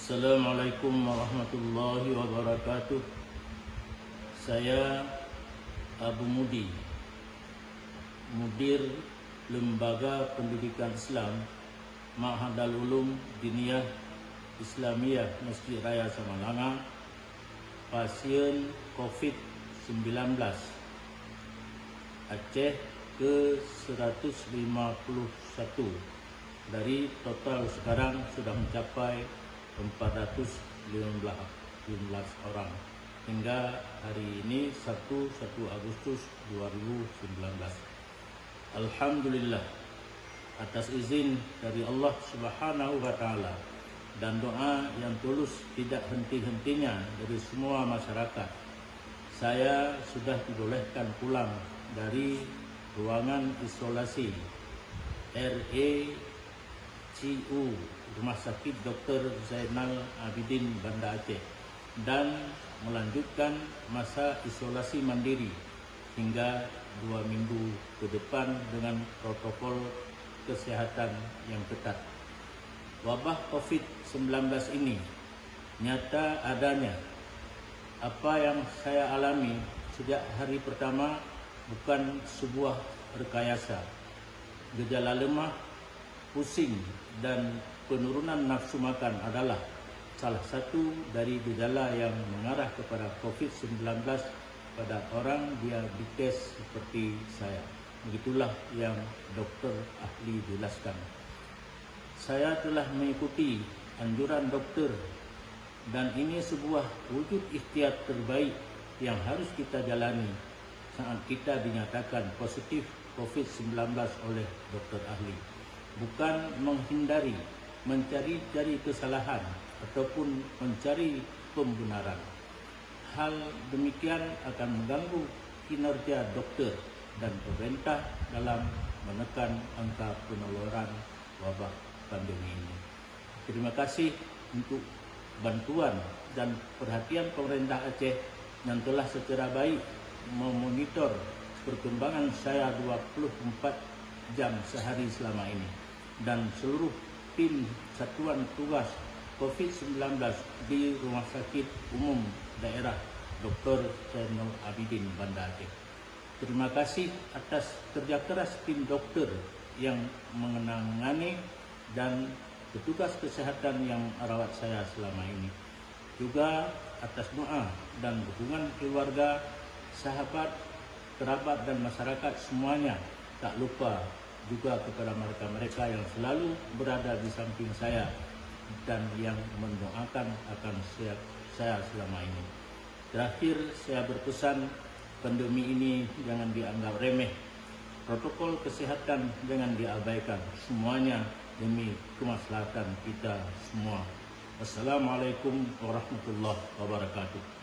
Assalamualaikum warahmatullahi wabarakatuh. Saya Abu Mudi, Mudir Lembaga Pendidikan Islam Mahadal Ulum Diniyah Islamiyah Masjid Raya Samalanga, pasien COVID-19 Aceh ke 151 dari total sekarang sudah mencapai 415 orang. Hingga hari ini 1 1 Agustus 2019 Alhamdulillah atas izin dari Allah Subhanahu wa taala dan doa yang tulus tidak henti-hentinya dari semua masyarakat saya sudah dibolehkan pulang dari ruangan isolasi RACU Rumah Sakit Dr. Zainal Abidin Banda Aceh dan melanjutkan masa isolasi mandiri hingga dua minggu ke depan dengan protokol kesehatan yang ketat. Wabah COVID-19 ini nyata adanya. Apa yang saya alami sejak hari pertama bukan sebuah rekayasa. Gejala lemah, pusing dan penurunan nafsu makan adalah salah satu dari gejala yang mengarah kepada COVID-19 pada orang diabetes seperti saya. Begitulah yang dokter ahli jelaskan. Saya telah mengikuti anjuran dokter dan ini sebuah wujud ikhtiar terbaik yang harus kita jalani saat kita dinyatakan positif COVID-19 oleh dokter ahli. Bukan menghindari mencari-cari kesalahan ataupun mencari pembenaran. Hal demikian akan mengganggu kinerja dokter dan pemerintah dalam menekan angka penularan wabak pandemi ini. Terima kasih untuk bantuan dan perhatian pemerintah Aceh yang telah secara baik memonitor perkembangan saya 24 jam sehari selama ini dan seluruh tim Satuan Tugas COVID-19 di Rumah Sakit Umum Daerah Dr. Zainal Abidin Banda Aceh. Terima kasih atas kerja keras tim dokter yang mengenangani dan petugas kesehatan yang merawat saya selama ini. Juga atas doa dan dukungan keluarga, sahabat, kerabat dan masyarakat semuanya tak lupa juga kepada mereka-mereka yang selalu berada di samping saya dan yang mendoakan akan saya, selama ini. Terakhir saya berpesan pandemi ini jangan dianggap remeh. Protokol kesehatan jangan diabaikan. Semuanya demi kemaslahatan kita semua. Wassalamualaikum warahmatullahi wabarakatuh.